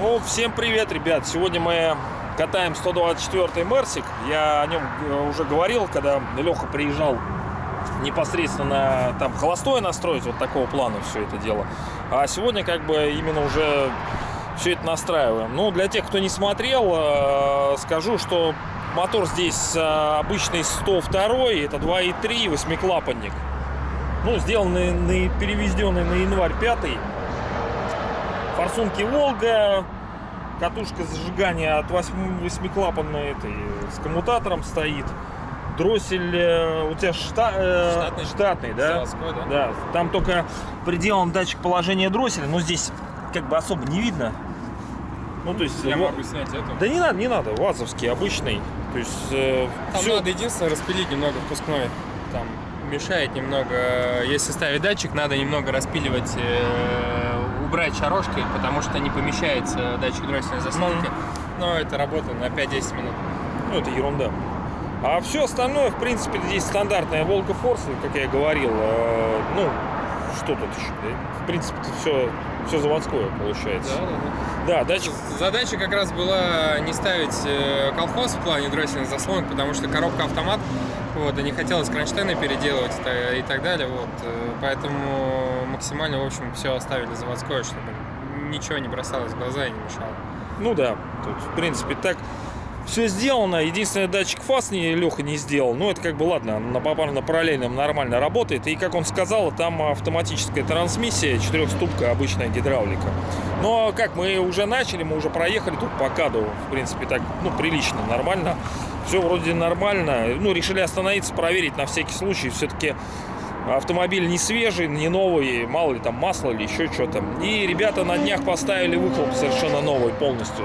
Ну, всем привет, ребят! Сегодня мы катаем 124 Мерсик. Я о нем э, уже говорил, когда Леха приезжал непосредственно там холостое настроить, вот такого плана все это дело. А сегодня как бы именно уже все это настраиваем. Ну, для тех, кто не смотрел, э, скажу, что мотор здесь э, обычный 102, это 2.3, восьмиклапанник. Ну, сделанный, на, перевезенный на январь 5 форсунки Волга, катушка зажигания от 8, восьмиклапанной этой с коммутатором стоит. Дроссель э, у тебя шта, э, Штатный. штатный, да? Заводской, да? Да, там только приделан датчик положения дросселя, но здесь как бы особо не видно. Ну, то есть... Я вот- могу снять эту. Да не надо, не надо, вазовский, обычный. То есть э, Там всё- надо единственное распилить немного впускной. Там мешает немного. Если ставить датчик, надо немного распиливать, э, убрать шарошки, потому что не помещается датчик дроссельной заслонки. Но это работа на 5-10 минут. Ну, это ерунда. А все остальное, в принципе, здесь стандартная Волга Форс, как я и говорил. Э, ну, что тут еще? да? В принципе, все, все заводское получается. Да, датчик. Задача как раз была не ставить э, колхоз в плане дроссельных заслонок, потому что коробка автомат, вот, и не хотелось кронштейны переделывать и так далее, вот, э, поэтому максимально, в общем, все оставили заводское, чтобы ничего не бросалось в глаза и не мешало. Ну да, тут, в принципе, так все сделано. Единственный датчик фаз не, Леха не сделал. Ну, это как бы ладно, на попарно параллельном нормально работает. И, как он сказал, там автоматическая трансмиссия, четырехступка, обычная гидравлика. Но как мы уже начали, мы уже проехали тут по каду, в принципе, так, ну, прилично, нормально. Все вроде нормально. Ну, решили остановиться, проверить на всякий случай. Все-таки автомобиль не свежий, не новый, мало ли там масло или еще что-то. И ребята на днях поставили выхлоп совершенно новый полностью.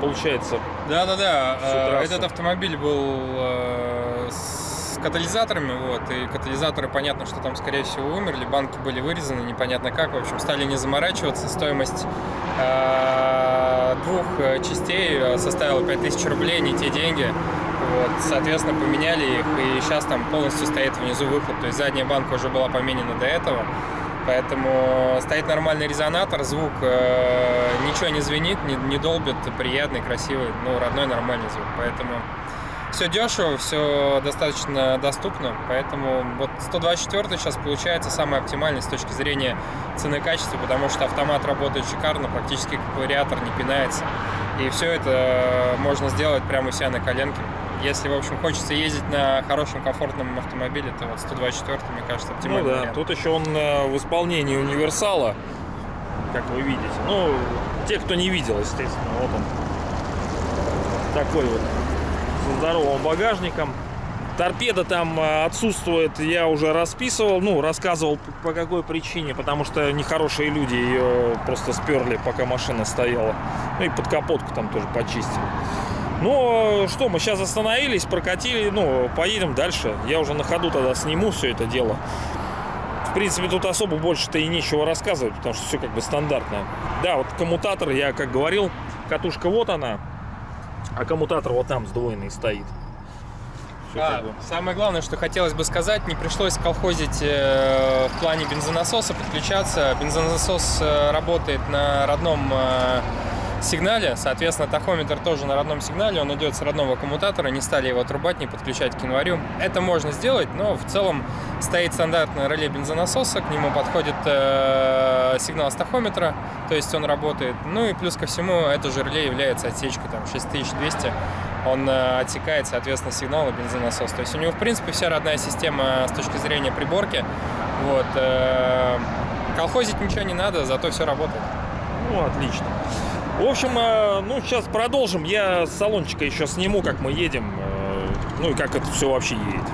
Получается, Да-да-да, э, этот автомобиль был э, с катализаторами, вот, и катализаторы, понятно, что там, скорее всего, умерли, банки были вырезаны, непонятно как, в общем, стали не заморачиваться, стоимость э, двух частей составила 5000 рублей, не те деньги, вот, соответственно, поменяли их, и сейчас там полностью стоит внизу выхлоп, то есть задняя банка уже была поменена до этого, Поэтому стоит нормальный резонатор, звук э, ничего не звенит, не, не долбит, приятный, красивый, ну, родной нормальный звук. Поэтому все дешево, все достаточно доступно. Поэтому вот 124 сейчас получается самый оптимальный с точки зрения цены качества, потому что автомат работает шикарно, практически как вариатор, не пинается. И все это можно сделать прямо у себя на коленке. Если, в общем, хочется ездить на хорошем, комфортном автомобиле, то вот 124, мне кажется, Ну оптимальный да, вариант. тут еще он э, в исполнении универсала, как вы видите. Ну, те, кто не видел, естественно, вот он. Такой вот, со здоровым багажником. Торпеда там э, отсутствует, я уже расписывал, ну, рассказывал по какой причине, потому что нехорошие люди ее просто сперли, пока машина стояла. Ну и под капотку там тоже почистили. Ну, что, мы сейчас остановились, прокатили, ну, поедем дальше. Я уже на ходу тогда сниму все это дело. В принципе, тут особо больше-то и нечего рассказывать, потому что все как бы стандартно. Да, вот коммутатор, я как говорил, катушка вот она, а коммутатор вот там сдвоенный стоит. Всё А, как бы. Самое главное, что хотелось бы сказать, не пришлось колхозить э, в плане бензонасоса, подключаться. Бензонасос э, работает на родном э, сигнале, соответственно, тахометр тоже на родном сигнале, он идет с родного коммутатора, не стали его отрубать, не подключать к январю. Это можно сделать, но в целом стоит стандартное реле бензонасоса, к нему подходит э, сигнал с тахометра, то есть он работает. Ну и плюс ко всему, это же реле является отсечкой там 6200 он э, отсекает, соответственно, сигнал и бензонасос. То есть у него, в принципе, вся родная система с точки зрения приборки. Вот. э, Колхозить ничего не надо, зато все работает. Ну, отлично. В общем, э, ну, сейчас продолжим. Я салончика еще сниму, как мы едем. э, Ну и как это все вообще едет.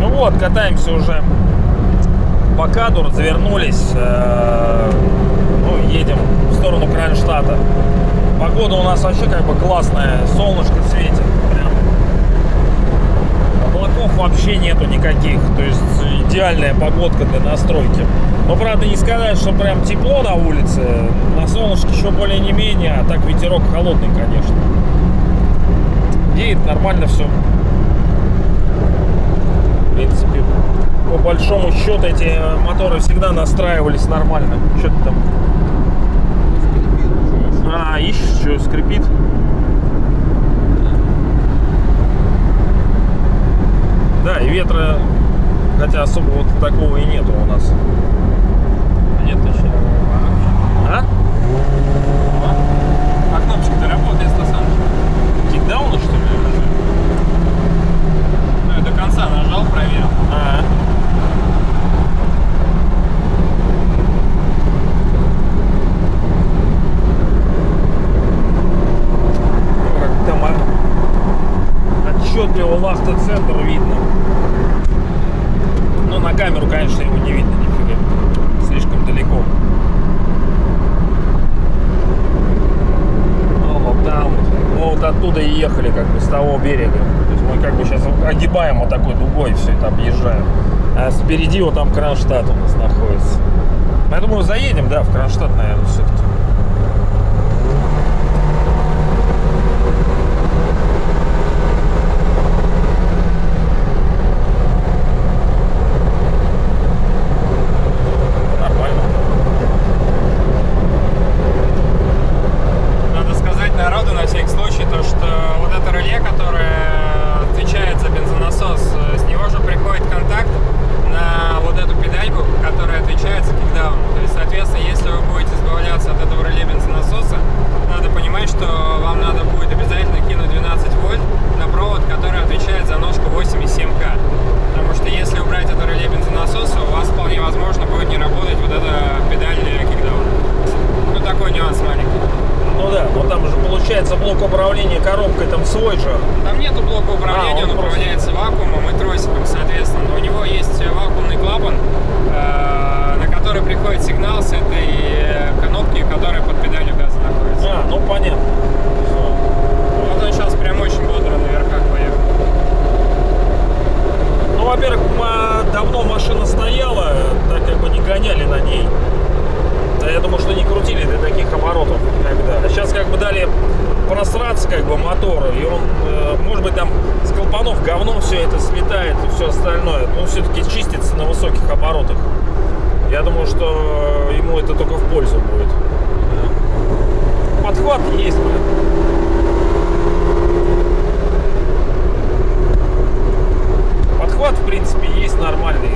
Ну вот, катаемся уже по каду, развернулись. э, Ну, едем в сторону Кронштадта. Погода у нас вообще как бы классная. Солнышко светит вообще нету никаких. То есть идеальная погодка для настройки. Но правда не сказать, что прям тепло на улице. На солнышке еще более не менее, а так ветерок холодный, конечно. едет нормально все. В принципе, по большому счету эти моторы всегда настраивались нормально. Что-то там. А, еще скрипит. Да, и ветра, хотя особо вот такого и нету у нас. Нет еще. А? А кнопочка-то работает, Стасан? Кикдауна, что ли? Ну, я до конца нажал, проверил. А. Ну, как там а, отчетливо лахта-центр видно. Но на камеру, конечно, его не видно нифига. Слишком далеко. Ну, вот там вот. Мы вот оттуда и ехали, как бы, с того берега. То есть мы как бы сейчас огибаем вот такой дугой все это объезжаем. А спереди вот там Кронштадт у нас находится. Я думаю, заедем, да, в Кронштадт, наверное, все-таки. Нормально. Надо сказать народу на всякий случай, то, что вот это реле, которое отвечает за бензонасос, э, с него же приходит контакт на вот эту педальку, которая отвечает за кикдаун. То есть, соответственно, если вы будете избавляться от этого реле бензонасоса, надо понимать, что вам надо будет обязательно кинуть 12 вольт на провод, который отвечает за ножку 8,7К. Потому что если убрать это реле бензонасоса, у вас вполне возможно будет не работать вот эта педаль кикдауна. Ну, такой нюанс маленький. Ну да, но там же получается блок управления коробкой там свой же. Там нету блока управления, А, он он, просто- управляется вакуумом и тросиком, соответственно. Но у него есть вакуумный клапан, э, на который приходит сигнал с этой э, кнопки, которая под педалью газа находится. А, ну понятно. Вот он сейчас прям очень бодро на верхах поехал. Ну, во-первых, давно машина стояла, так как бы не гоняли на ней. Да, я думаю, что не крутили до таких оборотов никогда. А сейчас как бы дали просраться как бы мотору, и он, э, может быть, там с клапанов говно все это слетает и все остальное. Но он все-таки чистится на высоких оборотах. Я думаю, что ему это только в пользу будет. Подхват есть, блин. Подхват, в принципе, есть нормальный.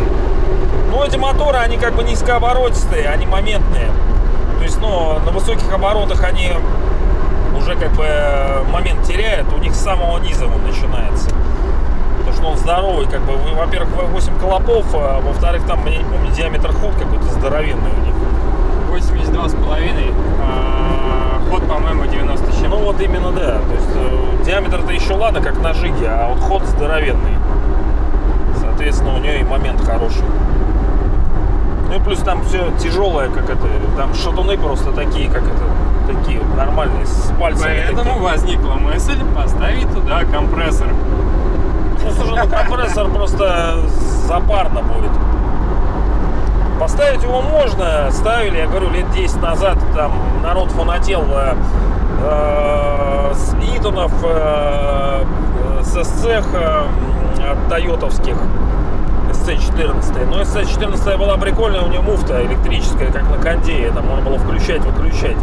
Но эти моторы, они как бы низкооборотистые, они моментные. То есть, ну, на высоких оборотах они уже как бы э, момент теряют, у них с самого низа он начинается. Потому что он здоровый, как бы, вы- во-первых, 8 колопов, а во-вторых, там, я не помню, диаметр ход какой-то здоровенный у них. 82,5, а ход, по-моему, 90 с чем. Ну вот именно да. То есть э, диаметр-то еще ладно, как на жиге, а вот ход здоровенный. Соответственно, у нее и момент хороший. Ну и плюс там все тяжелое, как это, там шатуны просто такие, как это, такие вот нормальные, с пальцами. Поэтому такие. возникла мысль поставить туда компрессор. Ну, слушай, ну компрессор просто запарно будет. Поставить его можно, ставили, я говорю, лет 10 назад там народ фанател э, э, с Итонов, э, э, с СЦХ э, от тойотовских SC14. Но SC14 была прикольная, у нее муфта электрическая, как на кондее, там можно было включать, выключать.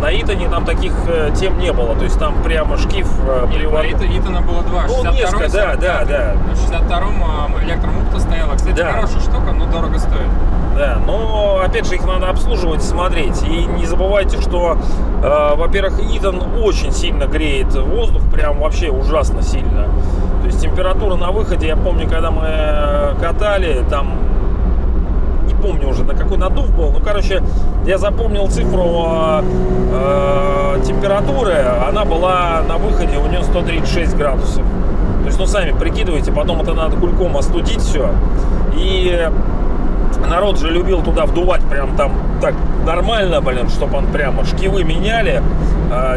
На Итоне там таких э, тем не было, то есть там прямо шкив э, Или у перевод- Рита, Итана было два. Ну, 62 несколько, да, да, да. В 62-м электромукта стояла. Кстати, Да. хорошая штука, но дорого стоит. Да, но опять же их надо обслуживать, смотреть. И не забывайте, что, э, во-первых, Итан очень сильно греет воздух, прям вообще ужасно сильно. То есть температура на выходе, я помню, когда мы э, катали, там помню уже на какой надув был. Ну, короче, я запомнил цифру э, э, температуры. Она была на выходе у нее 136 градусов. То есть, ну, сами прикидывайте, потом это надо кульком остудить все. И народ же любил туда вдувать прям там так нормально, блин, чтобы он прямо шкивы меняли,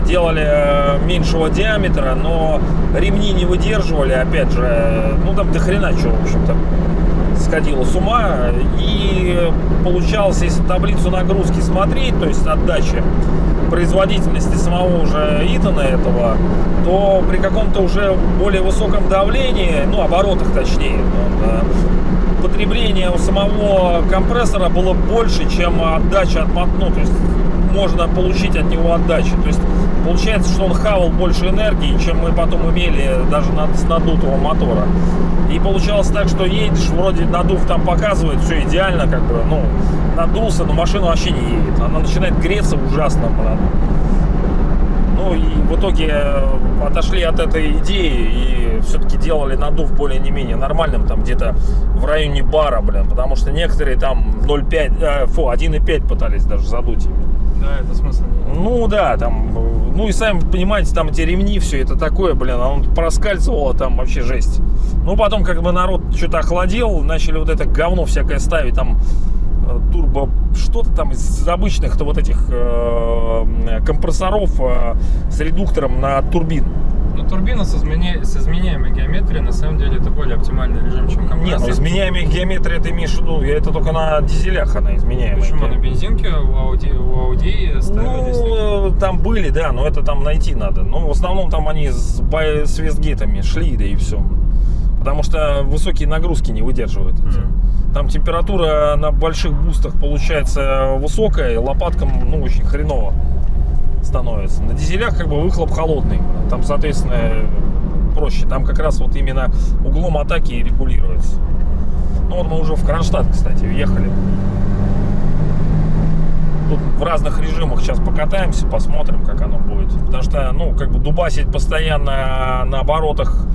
делали э, меньшего диаметра, но ремни не выдерживали, опять же, э, ну там до хрена чего, в общем-то, сходило с ума. И получалось, если таблицу нагрузки смотреть, то есть отдачи производительности самого уже Итана этого, то при каком-то уже более высоком давлении, ну, оборотах точнее, э, потребление у самого компрессора было больше, чем отдача от мо- ну, то есть можно получить от него отдачи. То есть получается, что он хавал больше энергии, чем мы потом имели даже с надутого мотора. И получалось так, что едешь, вроде надув там показывает, все идеально, как бы, ну, надулся, но машина вообще не едет. Она начинает греться ужасно, блин. Ну и в итоге э, отошли от этой идеи и все-таки делали надув более не менее нормальным, там где-то в районе бара, блин, потому что некоторые там 0,5, э, фу, 1,5 пытались даже задуть. Да, это смысла не Ну да, там, э, ну и сами понимаете, там эти ремни, все это такое, блин, а он проскальзывало, там вообще жесть. Ну потом как бы народ что-то охладел, начали вот это говно всякое ставить, там э, турбо, что-то там из обычных-то вот этих э, компрессоров э, с редуктором на турбин. Ну, турбина с, изменя- с изменяемой геометрией, на самом деле, это более оптимальный режим, чем Нет, компрессор. ну изменяемая геометрия, ты имеешь в виду, я это только на дизелях она изменяемая. Почему? На бензинке у Audi, у Audi ставились. Ну, э, там были, да, но это там найти надо. Ну, в основном там они с, с вестгейтами шли, да и все. Потому что высокие нагрузки не выдерживают. эти. Мгм. Там температура на больших бустах получается высокая, лопаткам, ну, очень хреново становится. На дизелях как бы выхлоп холодный. Там, соответственно, проще. Там как раз вот именно углом атаки и регулируется. Ну вот мы уже в Кронштадт, кстати, въехали. Тут в разных режимах сейчас покатаемся, посмотрим, как оно будет. Потому что, ну, как бы дубасить постоянно на оборотах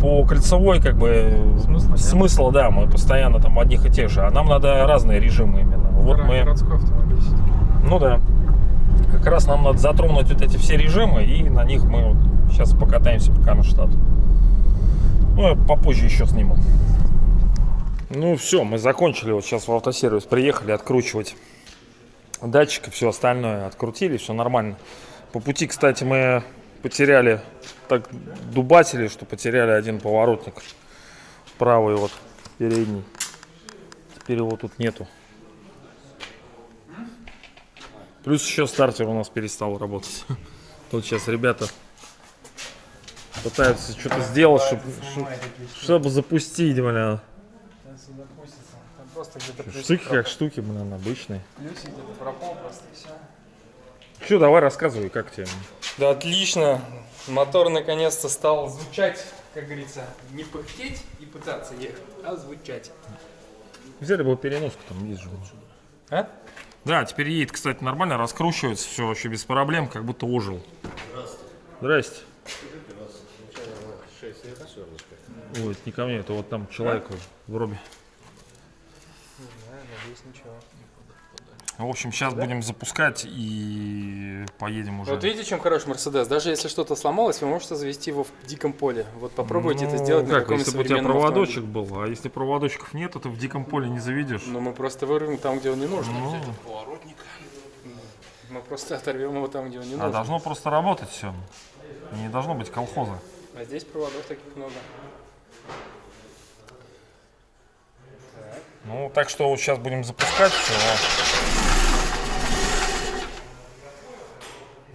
по кольцевой, как бы Смысла нет. смысла, да, мы постоянно там одних и тех же. А нам надо разные режимы именно. Вот Гора- мы, Городской автомобиль ну да, как раз нам надо затронуть вот эти все режимы, и на них мы вот сейчас покатаемся по Кронштадту. Ну, я попозже еще сниму. Ну, все, мы закончили. Вот сейчас в автосервис приехали откручивать датчик и все остальное. Открутили, все нормально. По пути, кстати, мы потеряли, так дубатили, что потеряли один поворотник. Правый вот, передний. Теперь его тут нету. Плюс еще стартер у нас перестал работать. Тут сейчас ребята пытаются что-то сделать, чтобы, чтобы запустить, где-то Штуки как штуки, блин, обычные. плюсик, где-то пропал просто и все. Че, давай рассказывай, как тебе? Да, отлично. Мотор наконец-то стал звучать, как говорится, не пыхтеть и пытаться ехать, а звучать. Взяли бы переноску, там есть же. А? Да, теперь едет, кстати, нормально, раскручивается, все вообще без проблем, как будто ожил. Здрасте. Ой, это не ко мне, это вот там человеку в робе. надеюсь, ничего. В общем, сейчас будем запускать и поедем уже. Вот видите, чем хорош Мерседес? Даже если что-то сломалось, вы можете завести его в диком поле. Вот попробуйте это Ну, сделать на как, каком-нибудь если бы у тебя проводочек автомобиле. был, а если проводочков нет, то ты в диком поле не заведешь. Ну, мы просто вырвем там, где он не нужен. Ну, Мы просто оторвем его там, где он не а нужен. должно просто работать все. Не должно быть колхоза. А здесь проводов таких много. Ну, так что вот сейчас будем запускать все.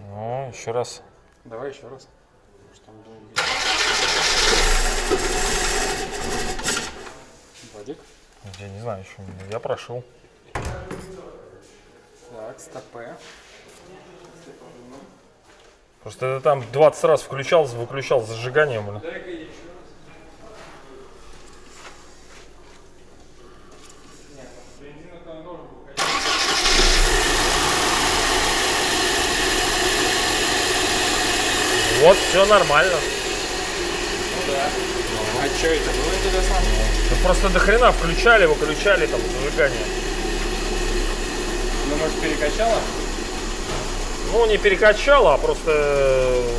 Ну, еще раз. Давай еще раз. Может, там долго. Владик. Я не знаю еще. Я прошел. Так, стопе. Просто это там 20 раз включал, выключал с зажиганием. блин. Вот, все нормально. А что это было интересно? Ну, просто до хрена включали, выключали там зажигание. Ну, может, перекачало? Ну, не перекачало, а просто э,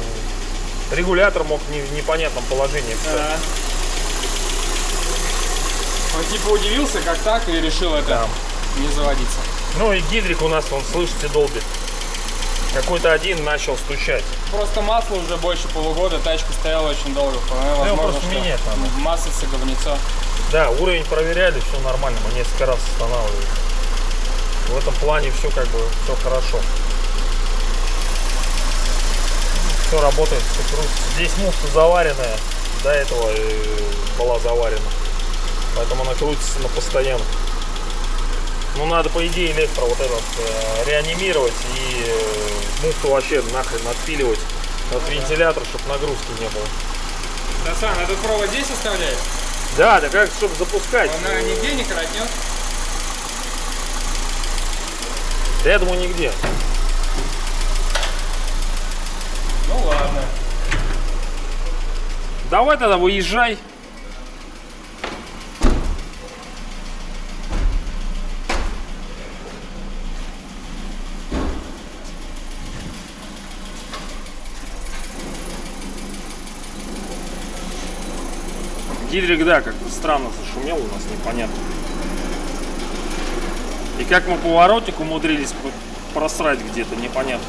регулятор мог не в непонятном положении встать. Он типа удивился, как так, и решил это Да. не заводиться. Ну и гидрик у нас, он, слышите, долбит. Какой-то один начал стучать. Просто масло уже больше полугода, тачка стояла очень долго. Вполне его возможно, просто менять надо. Маслице, говнецо. Да, уровень проверяли, все нормально, мы несколько раз останавливали. В этом плане все как бы все хорошо. Все работает, все крутится. Здесь муфта заваренная, до этого э, была заварена. Поэтому она крутится на постоянно. Ну, надо, по идее, электро вот этот э, реанимировать и муфту вообще нахрен отпиливать от вентилятора, чтобы нагрузки не было. Дасан, этот провод здесь оставляешь? Да, да как, чтобы запускать. Он, наверное, нигде не коротнет? Да я думаю, нигде. Ну ладно. Давай тогда выезжай. Гидрик, да, как-то странно зашумел у нас, непонятно. И как мы поворотник умудрились просрать где-то, непонятно.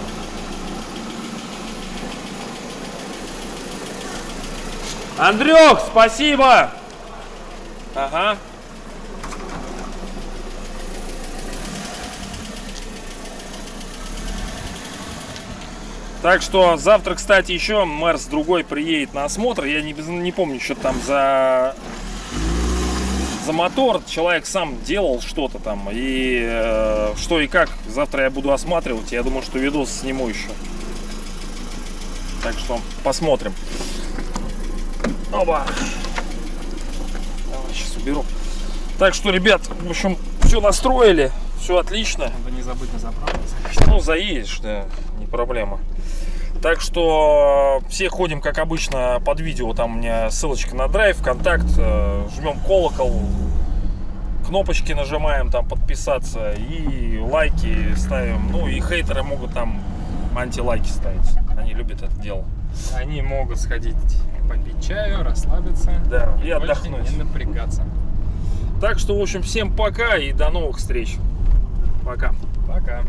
Андрюх, спасибо! Ага. Так что завтра, кстати, еще мэр с другой приедет на осмотр. Я не, не помню, что там за, за мотор. Человек сам делал что-то там. И э, что и как. Завтра я буду осматривать. Я думаю, что видос сниму еще. Так что посмотрим. Оба. Давай, сейчас уберу. Так что, ребят, в общем, все настроили. Все отлично. Надо не забыть на заправку. Ну, заедешь, да, не проблема. Так что все ходим, как обычно, под видео. Там у меня ссылочка на драйв, контакт. э, Жмем колокол, кнопочки нажимаем, там подписаться и лайки ставим. Ну и хейтеры могут там антилайки ставить. Они любят это дело. Они могут сходить попить чаю, расслабиться. Да, и больше отдохнуть. Не напрягаться. Так что, в общем, всем пока и до новых встреч. Пока. Пока.